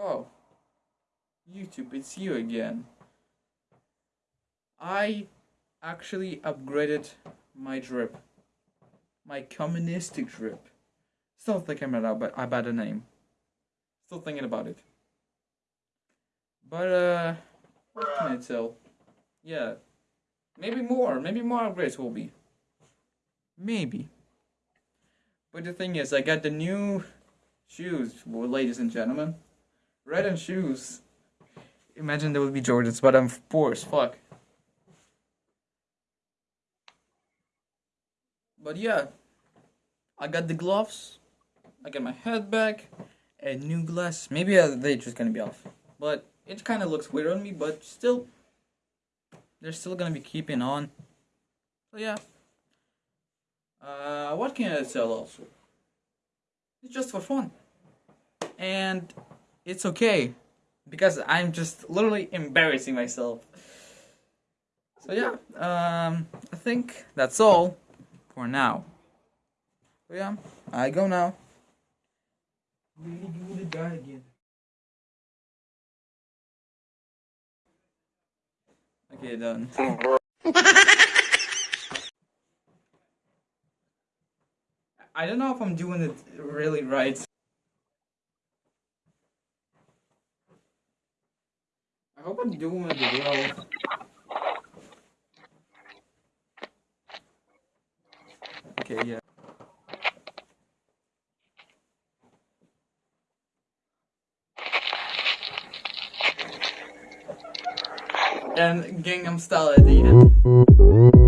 Oh. YouTube, it's you again. I actually upgraded my drip. My communistic drip. Still thinking about but about the name. Still thinking about it. But uh what can I tell? Yeah. Maybe more. Maybe more upgrades will be. Maybe. But the thing is, I got the new shoes, well, ladies and gentlemen. Red and shoes. Imagine there would be Jordans, but I'm poor as fuck. But yeah, I got the gloves. I got my head back, and new glass. Maybe uh, they're just gonna be off, but it kind of looks weird on me. But still, they're still gonna be keeping on. So yeah. Uh, what can I sell also? It's just for fun, and it's okay because I'm just literally embarrassing myself. So yeah, um, I think that's all for now. So yeah, I go now. Do the guy again. Okay, done. I don't know if I'm doing it really right. I hope I'm doing it well. Okay, yeah. And Gangnam Style at the end.